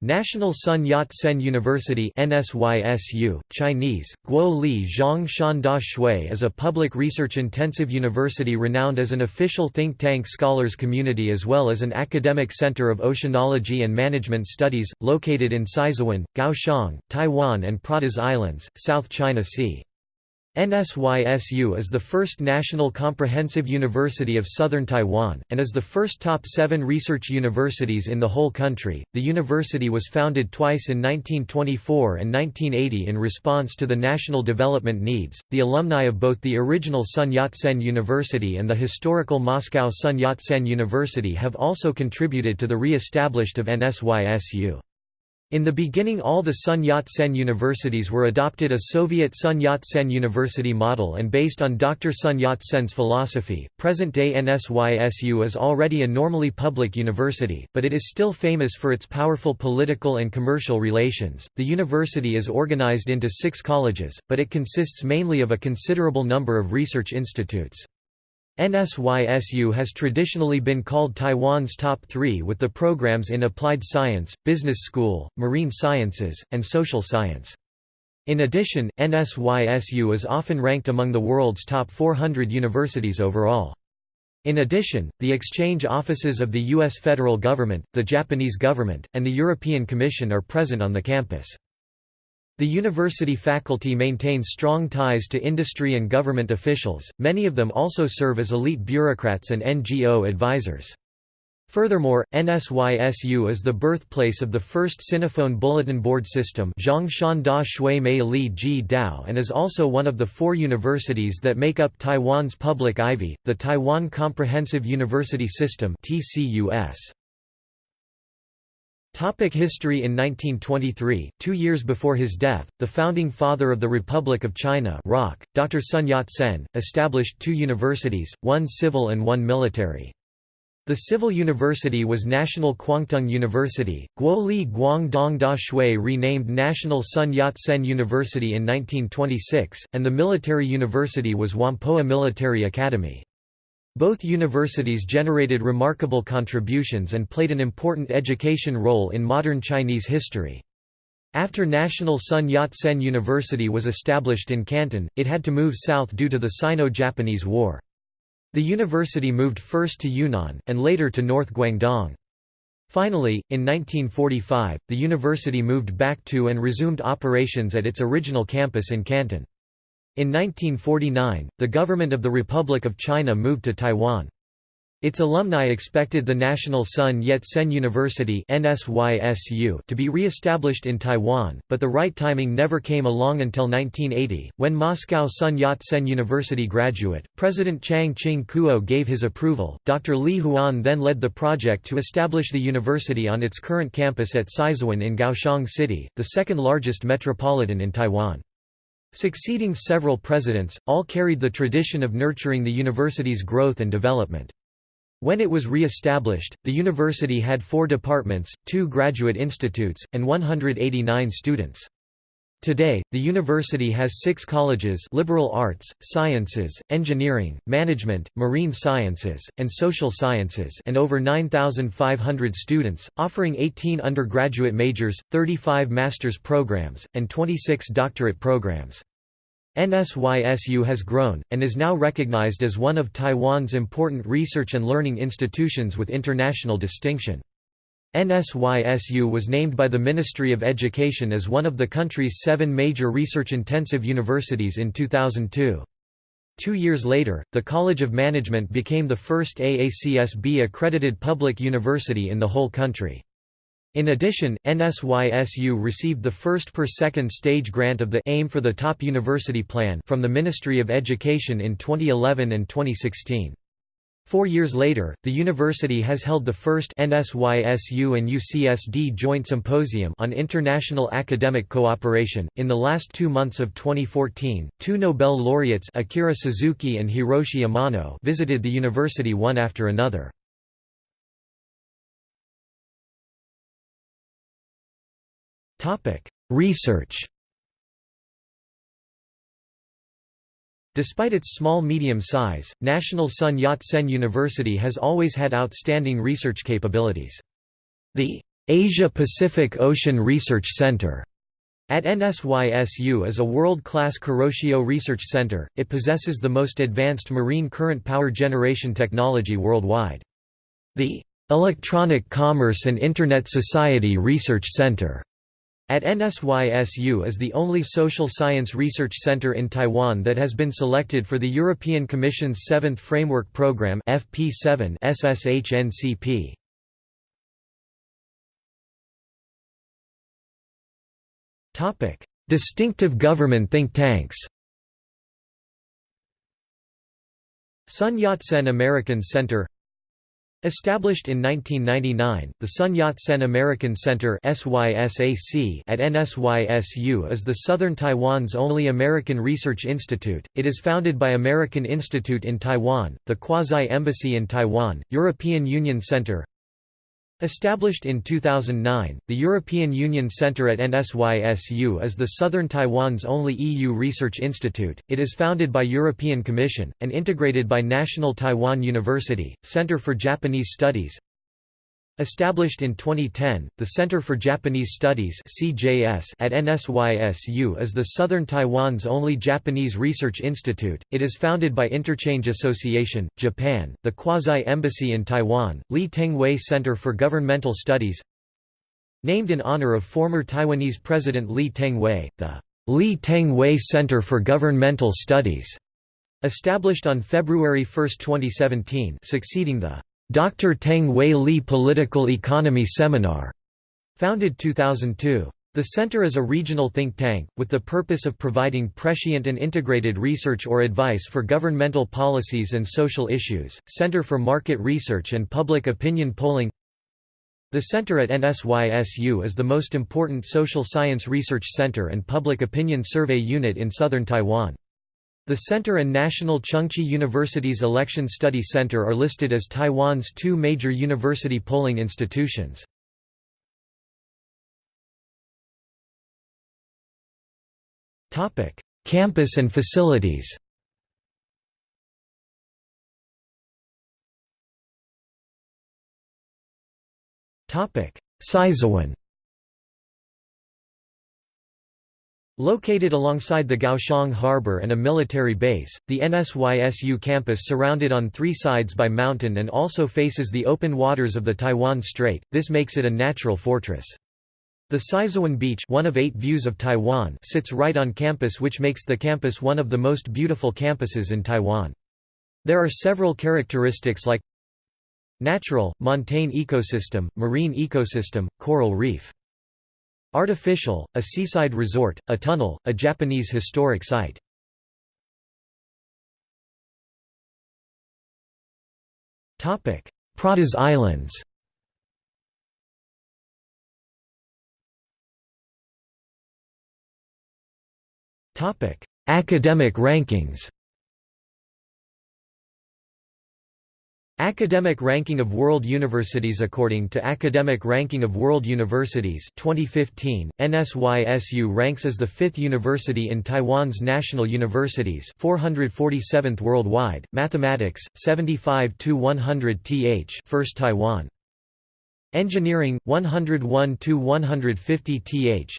National Sun Yat-sen University NSYSU, Chinese, Guo Li Zhang Shanda Shui is a public research-intensive university renowned as an official think tank scholars community as well as an academic center of oceanology and management studies, located in Sizihwan, Kaohsiung, Taiwan and Pratas Islands, South China Sea. NSYSU is the first national comprehensive university of southern Taiwan, and is the first top seven research universities in the whole country. The university was founded twice in 1924 and 1980 in response to the national development needs. The alumni of both the original Sun Yat sen University and the historical Moscow Sun Yat sen University have also contributed to the re established of NSYSU. In the beginning all the Sun Yat-sen universities were adopted a Soviet Sun Yat-sen University model and based on Dr. Sun Yat-sen's philosophy. Present-day NSYSU is already a normally public university, but it is still famous for its powerful political and commercial relations. The university is organized into six colleges, but it consists mainly of a considerable number of research institutes. NSYSU has traditionally been called Taiwan's top three with the programs in applied science, business school, marine sciences, and social science. In addition, NSYSU is often ranked among the world's top 400 universities overall. In addition, the exchange offices of the U.S. federal government, the Japanese government, and the European Commission are present on the campus. The university faculty maintains strong ties to industry and government officials, many of them also serve as elite bureaucrats and NGO advisors. Furthermore, NSYSU is the birthplace of the first Sinophone bulletin board system and is also one of the four universities that make up Taiwan's public Ivy, the Taiwan Comprehensive University System TCUS. Topic history In 1923, two years before his death, the founding father of the Republic of China ROC, Dr. Sun Yat-sen, established two universities, one civil and one military. The civil university was National Kwangtung University, Guoli Guangdong Da Shui renamed National Sun Yat-sen University in 1926, and the military university was Whampoa Military Academy. Both universities generated remarkable contributions and played an important education role in modern Chinese history. After National Sun Yat-sen University was established in Canton, it had to move south due to the Sino-Japanese War. The university moved first to Yunnan, and later to North Guangdong. Finally, in 1945, the university moved back to and resumed operations at its original campus in Canton. In 1949, the government of the Republic of China moved to Taiwan. Its alumni expected the National Sun Yat-sen University to be re-established in Taiwan, but the right timing never came along until 1980, when Moscow Sun Yat-sen University graduate, President Chiang Ching-kuo gave his approval. Dr. Li Huan then led the project to establish the university on its current campus at Sizihwan in Kaohsiung City, the second largest metropolitan in Taiwan. Succeeding several presidents, all carried the tradition of nurturing the university's growth and development. When it was re-established, the university had four departments, two graduate institutes, and 189 students. Today, the university has six colleges liberal arts, sciences, engineering, management, marine sciences, and social sciences and over 9,500 students, offering 18 undergraduate majors, 35 master's programs, and 26 doctorate programs. NSYSU has grown, and is now recognized as one of Taiwan's important research and learning institutions with international distinction. NSYSU was named by the Ministry of Education as one of the country's seven major research-intensive universities in 2002. Two years later, the College of Management became the first AACSB-accredited public university in the whole country. In addition, NSYSU received the first per second stage grant of the AIM for the Top University Plan from the Ministry of Education in 2011 and 2016. Four years later, the university has held the first NSYSU and UCSD Joint Symposium on International Academic Cooperation. In the last two months of 2014, two Nobel laureates Akira Suzuki and Hiroshi Amano visited the university one after another. Topic: Research Despite its small-medium size, National Sun Yat-sen University has always had outstanding research capabilities. The Asia-Pacific Ocean Research Center at NSYSU is a world-class Kuroshio Research Center, it possesses the most advanced marine current power generation technology worldwide. The Electronic Commerce and Internet Society Research Center at NSYSU is the only social science research center in Taiwan that has been selected for the European Commission's Seventh Framework Programme FP7 SSHNCP. Topic: Distinctive government think tanks Sun Yat-sen American Center Established in 1999, the Sun Yat-sen American Center at NSYSU is the southern Taiwan's only American research institute. It is founded by American Institute in Taiwan, the Quasi-Embassy in Taiwan, European Union Center, Established in 2009, the European Union Centre at NSYSU is the southern Taiwan's only EU research institute. It is founded by European Commission, and integrated by National Taiwan University, Centre for Japanese Studies, Established in 2010, the Center for Japanese Studies (CJS) at NSYSU is the southern Taiwan's only Japanese research institute. It is founded by Interchange Association, Japan, the quasi-embassy in Taiwan, Lee Teng-Hui Center for Governmental Studies Named in honor of former Taiwanese President Lee Teng-Hui, the Lee Teng-Hui Center for Governmental Studies, established on February 1, 2017 succeeding the Dr. Teng Wei Li Political Economy Seminar, founded 2002. The center is a regional think tank, with the purpose of providing prescient and integrated research or advice for governmental policies and social issues. Center for Market Research and Public Opinion Polling The center at NSYSU is the most important social science research center and public opinion survey unit in southern Taiwan. The center and National Chengchi University's Election Study Center are listed as Taiwan's two major university polling institutions. Campus and facilities Sizihwan Located alongside the Kaohsiung harbor and a military base, the NSYSU campus surrounded on three sides by mountain and also faces the open waters of the Taiwan Strait, this makes it a natural fortress. The Sizihwan Beach one of eight views of Taiwan sits right on campus which makes the campus one of the most beautiful campuses in Taiwan. There are several characteristics like Natural, montane ecosystem, marine ecosystem, coral reef Artificial, a seaside resort, a tunnel, a Japanese historic site. Pratas Islands. Academic rankings Academic Ranking of World Universities According to Academic Ranking of World Universities 2015, NSYSU ranks as the fifth university in Taiwan's national universities 447th worldwide, Mathematics, 75–100 th first Taiwan. Engineering, 101–150 th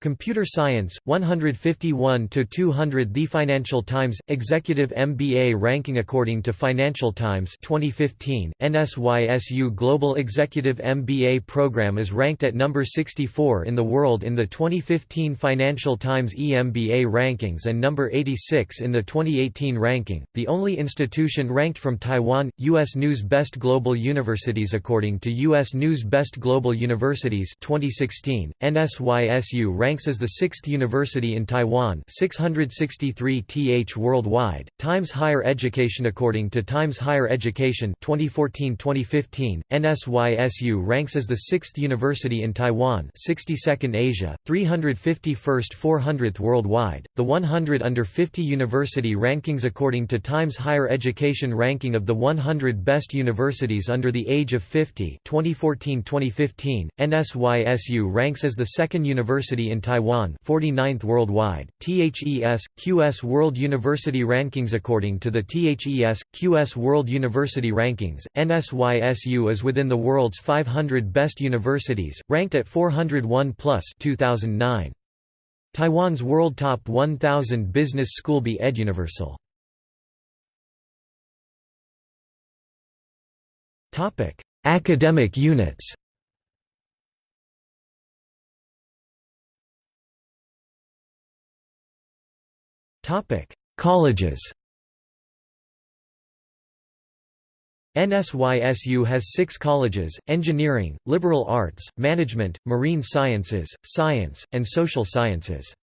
Computer Science, 151 to 200. The Financial Times, Executive MBA ranking According to Financial Times 2015, NSYSU Global Executive MBA program is ranked at number 64 in the world in the 2015 Financial Times EMBA rankings and number 86 in the 2018 ranking, the only institution ranked from Taiwan, U.S. News Best Global Universities According to U.S. News Best Global Universities 2016, NSYSU ranks ranks as the sixth university in Taiwan 663 th worldwide. Times Higher Education According to Times Higher Education 2014-2015, NSYSU ranks as the sixth university in Taiwan 62nd Asia, 351st 400th worldwide. The 100 under 50 university rankings According to Times Higher Education ranking of the 100 best universities under the age of 50 2014-2015, NSYSU ranks as the second university in in Taiwan 49th worldwide, THES, QS World University Rankings According to the THES, QS World University Rankings, NSYSU is within the world's 500 best universities, ranked at 401 plus 2009. Taiwan's World Top 1000 Business School Be Eduniversal Academic units Colleges NSYSU has six colleges, engineering, liberal arts, management, marine sciences, science, and social sciences.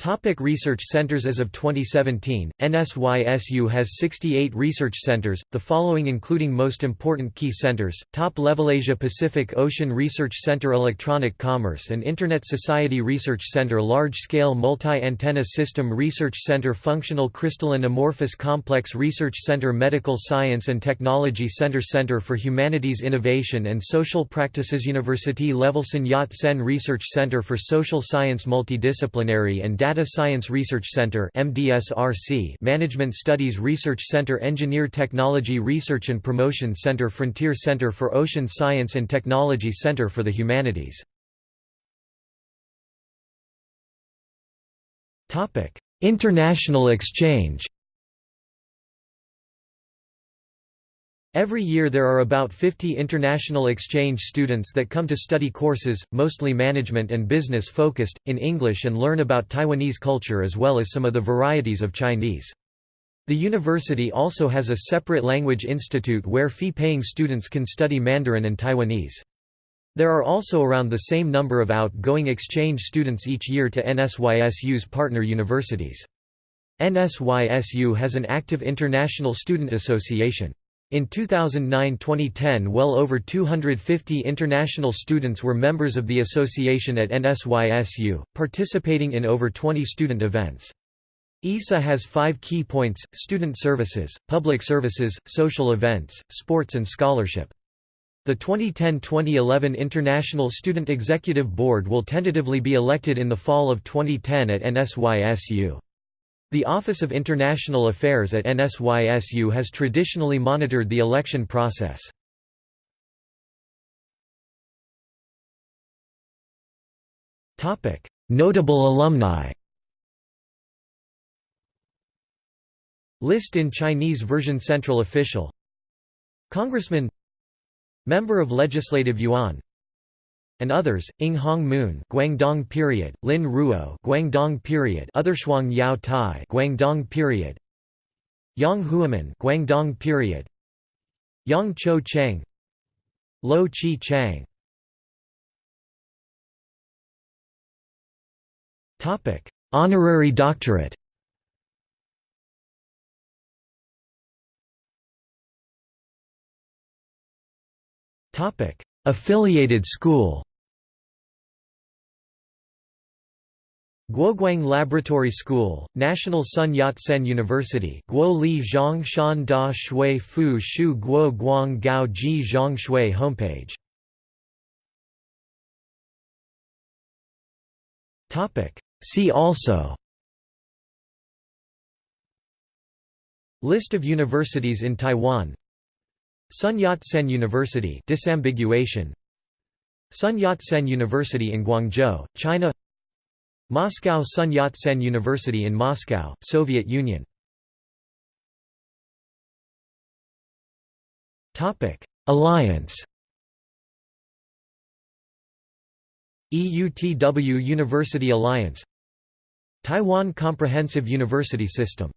Topic research centers As of 2017, NSYSU has 68 research centers, the following including most important key centers, top-level Asia-Pacific Ocean Research Center Electronic Commerce and Internet Society Research Center Large-Scale Multi-Antenna System Research Center Functional Crystalline Amorphous Complex Research Center Medical Science and Technology Center Center for Humanities Innovation and Social Practices University Level Yat-sen Research Center for Social Science Multidisciplinary and Data Science Research Center MDSRC Management Studies Research Center Engineer Technology Research and Promotion Center Frontier Center for Ocean Science and Technology Center for the Humanities. International exchange Every year there are about 50 international exchange students that come to study courses, mostly management and business focused, in English and learn about Taiwanese culture as well as some of the varieties of Chinese. The university also has a separate language institute where fee-paying students can study Mandarin and Taiwanese. There are also around the same number of outgoing exchange students each year to NSYSU's partner universities. NSYSU has an active international student association. In 2009–2010 well over 250 international students were members of the association at NSYSU, participating in over 20 student events. ISA has five key points, student services, public services, social events, sports and scholarship. The 2010–2011 International Student Executive Board will tentatively be elected in the fall of 2010 at NSYSU. The Office of International Affairs at NSYSU has traditionally monitored the election process. Notable alumni List in Chinese version Central official Congressman Member of Legislative Yuan and others, Ing Hong Moon Guangdong period, Lin Ruo Guangdong period, Other Shuang Yao Tai Guangdong period, Yang Huaman Guangdong period, Yang Cho Cheng, Lo Chi Chang. Topic: Honorary doctorate. Topic: Affiliated school. Guoguang Laboratory School, National Sun Yat-sen University Guo Li Zhang Shan Da Shui Fu Shu Guo Guang Gao Ji Zhang Shui homepage. See also. List of universities in Taiwan. Sun Yat-sen University disambiguation. Sun Yat-sen University in Guangzhou, China Moscow Sun Yat-sen University in Moscow, Soviet Union. Alliance. EUTW University Alliance. Taiwan Comprehensive University System